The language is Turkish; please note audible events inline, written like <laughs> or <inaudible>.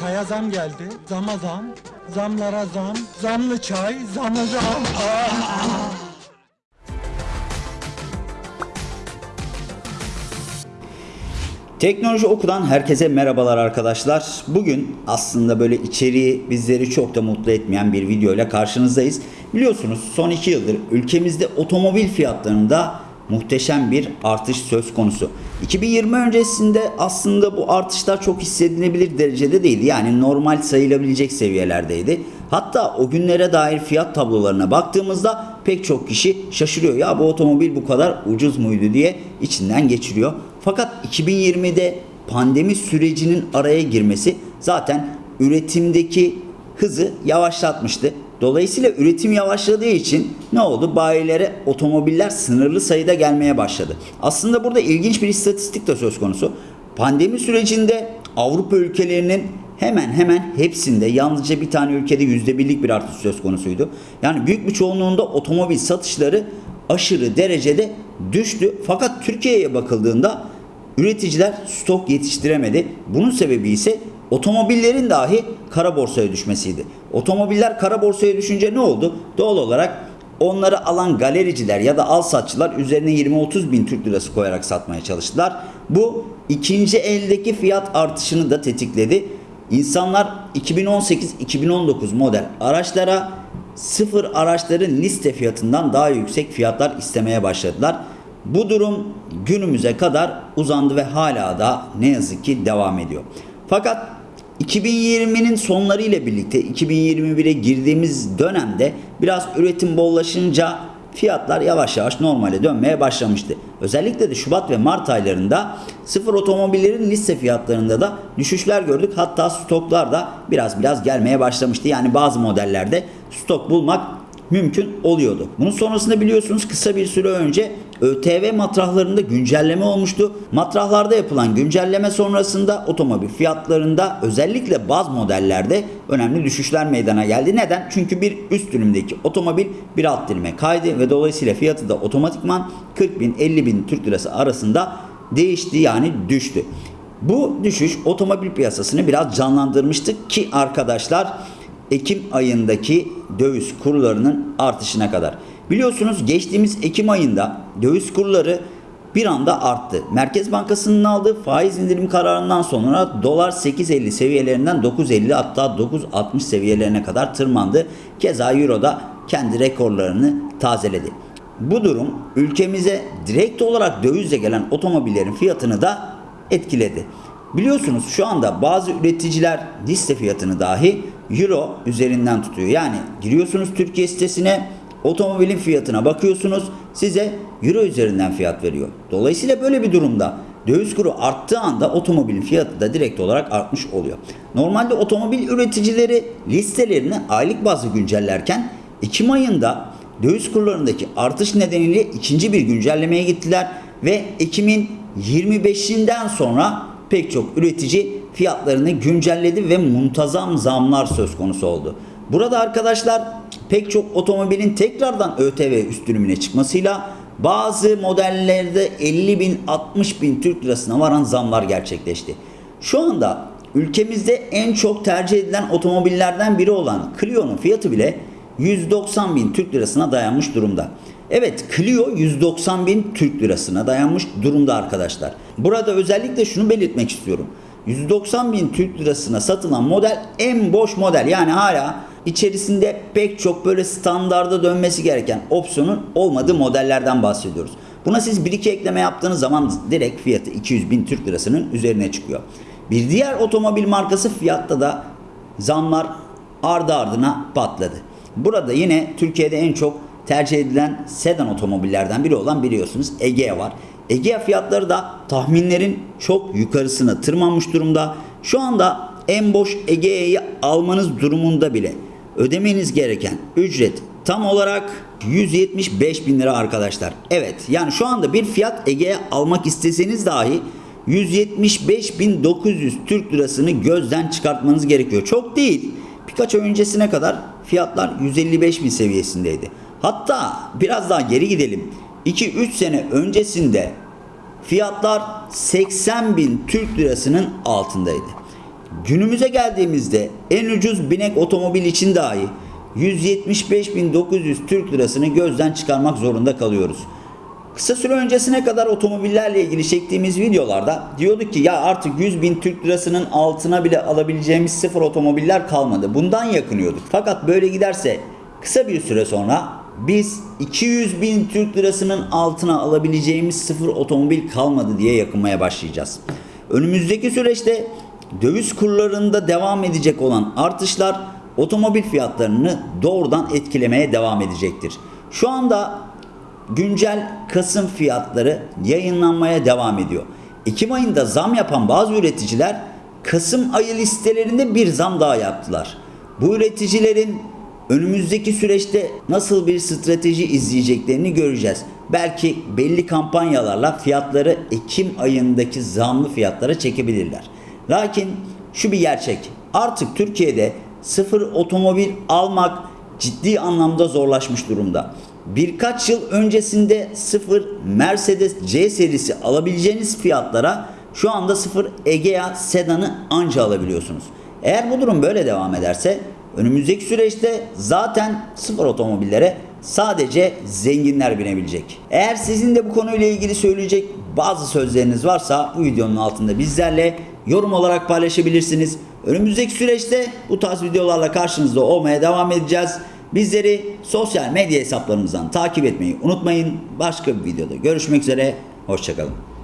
Çaya zam geldi. Zama zam. Zamlara zam. Zamlı çay. Zamı zam. <laughs> Teknoloji Oku'dan herkese merhabalar arkadaşlar. Bugün aslında böyle içeriği bizleri çok da mutlu etmeyen bir video karşınızdayız. Biliyorsunuz son iki yıldır ülkemizde otomobil fiyatlarında muhteşem bir artış söz konusu. 2020 öncesinde aslında bu artışlar çok hissedilebilir derecede değildi. Yani normal sayılabilecek seviyelerdeydi. Hatta o günlere dair fiyat tablolarına baktığımızda pek çok kişi şaşırıyor. Ya bu otomobil bu kadar ucuz muydu diye içinden geçiriyor. Fakat 2020'de pandemi sürecinin araya girmesi zaten üretimdeki hızı yavaşlatmıştı. Dolayısıyla üretim yavaşladığı için ne oldu? Bayilere otomobiller sınırlı sayıda gelmeye başladı. Aslında burada ilginç bir istatistik de söz konusu. Pandemi sürecinde Avrupa ülkelerinin hemen hemen hepsinde yalnızca bir tane ülkede yüzde birlik bir artış söz konusuydu. Yani büyük bir çoğunluğunda otomobil satışları aşırı derecede düştü. Fakat Türkiye'ye bakıldığında üreticiler stok yetiştiremedi. Bunun sebebi ise otomobillerin dahi kara borsaya düşmesiydi. Otomobiller kara borsaya düşünce ne oldu? Doğal olarak onları alan galericiler ya da al satçılar üzerine 20-30 bin Türk lirası koyarak satmaya çalıştılar. Bu ikinci eldeki fiyat artışını da tetikledi. İnsanlar 2018-2019 model araçlara sıfır araçların liste fiyatından daha yüksek fiyatlar istemeye başladılar. Bu durum günümüze kadar uzandı ve hala da ne yazık ki devam ediyor. Fakat 2020'nin sonları ile birlikte 2021'e girdiğimiz dönemde biraz üretim bollaşınca fiyatlar yavaş yavaş normale dönmeye başlamıştı. Özellikle de Şubat ve Mart aylarında sıfır otomobillerin liste fiyatlarında da düşüşler gördük. Hatta stoklar da biraz biraz gelmeye başlamıştı. Yani bazı modellerde stok bulmak mümkün oluyordu. Bunun sonrasında biliyorsunuz kısa bir süre önce ÖTV matrahlarında güncelleme olmuştu. Matrahlarda yapılan güncelleme sonrasında otomobil fiyatlarında özellikle baz modellerde önemli düşüşler meydana geldi. Neden? Çünkü bir üst dilimdeki otomobil bir alt dilime kaydı ve dolayısıyla fiyatı da otomatikman 40 bin 50 bin Türk lirası arasında değişti yani düştü. Bu düşüş otomobil piyasasını biraz canlandırmıştı ki arkadaşlar Ekim ayındaki döviz kurlarının artışına kadar. Biliyorsunuz geçtiğimiz Ekim ayında döviz kurları bir anda arttı. Merkez Bankası'nın aldığı faiz indirim kararından sonra dolar 8.50 seviyelerinden 9.50 hatta 9.60 seviyelerine kadar tırmandı. Keza euro da kendi rekorlarını tazeledi. Bu durum ülkemize direkt olarak dövizle gelen otomobillerin fiyatını da etkiledi. Biliyorsunuz şu anda bazı üreticiler liste fiyatını dahi euro üzerinden tutuyor. Yani giriyorsunuz Türkiye sitesine otomobilin fiyatına bakıyorsunuz size euro üzerinden fiyat veriyor. Dolayısıyla böyle bir durumda döviz kuru arttığı anda otomobilin fiyatı da direkt olarak artmış oluyor. Normalde otomobil üreticileri listelerini aylık bazlı güncellerken Ekim ayında döviz kurlarındaki artış nedeniyle ikinci bir güncellemeye gittiler ve Ekim'in 25'inden sonra pek çok üretici fiyatlarını güncelledi ve muntazam zamlar söz konusu oldu. Burada arkadaşlar pek çok otomobilin tekrardan ÖTV üst dilimine çıkmasıyla bazı modellerde 50 bin 60 bin Türk lirasına varan zamlar gerçekleşti. Şu anda ülkemizde en çok tercih edilen otomobillerden biri olan Clio'nun fiyatı bile 190 bin Türk lirasına dayanmış durumda. Evet Clio 190 bin Türk lirasına dayanmış durumda arkadaşlar. Burada özellikle şunu belirtmek istiyorum. 190 bin Türk lirasına satılan model en boş model. Yani hala içerisinde pek çok böyle standarda dönmesi gereken opsiyonun olmadığı modellerden bahsediyoruz. Buna siz bir iki ekleme yaptığınız zaman direkt fiyatı 200 bin Türk lirasının üzerine çıkıyor. Bir diğer otomobil markası fiyatta da zamlar ardı ardına patladı. Burada yine Türkiye'de en çok tercih edilen sedan otomobillerden biri olan biliyorsunuz Egea var. Egea fiyatları da tahminlerin çok yukarısına tırmanmış durumda. Şu anda en boş Egea'yı almanız durumunda bile ödemeniz gereken ücret tam olarak 175 bin lira arkadaşlar. Evet yani şu anda bir fiyat Egea almak isteseniz dahi 175.900 Türk lirasını gözden çıkartmanız gerekiyor. Çok değil. Birkaç ay öncesine kadar fiyatlar 155 bin seviyesindeydi. Hatta biraz daha geri gidelim. 2-3 sene öncesinde fiyatlar 80 bin Türk lirasının altındaydı. Günümüze geldiğimizde en ucuz binek otomobil için dahi 175.900 Türk lirasını gözden çıkarmak zorunda kalıyoruz. Kısa süre öncesine kadar otomobillerle ilgili çektiğimiz videolarda diyorduk ki ya artık 100 bin Türk lirasının altına bile alabileceğimiz sıfır otomobiller kalmadı. Bundan yakınıyorduk. Fakat böyle giderse kısa bir süre sonra biz 200 bin Türk lirasının altına alabileceğimiz sıfır otomobil kalmadı diye yakınmaya başlayacağız. Önümüzdeki süreçte döviz kurlarında devam edecek olan artışlar otomobil fiyatlarını doğrudan etkilemeye devam edecektir. Şu anda güncel Kasım fiyatları yayınlanmaya devam ediyor. Ekim ayında zam yapan bazı üreticiler Kasım ayı listelerinde bir zam daha yaptılar. Bu üreticilerin önümüzdeki süreçte nasıl bir strateji izleyeceklerini göreceğiz. Belki belli kampanyalarla fiyatları Ekim ayındaki zamlı fiyatlara çekebilirler. Lakin şu bir gerçek. Artık Türkiye'de sıfır otomobil almak ciddi anlamda zorlaşmış durumda. Birkaç yıl öncesinde sıfır Mercedes C serisi alabileceğiniz fiyatlara şu anda sıfır Egea sedanı anca alabiliyorsunuz. Eğer bu durum böyle devam ederse önümüzdeki süreçte zaten sıfır otomobillere sadece zenginler binebilecek. Eğer sizin de bu konuyla ilgili söyleyecek bazı sözleriniz varsa bu videonun altında bizlerle yorum olarak paylaşabilirsiniz. Önümüzdeki süreçte bu tarz videolarla karşınızda olmaya devam edeceğiz. Bizleri sosyal medya hesaplarımızdan takip etmeyi unutmayın. Başka bir videoda görüşmek üzere. Hoşçakalın.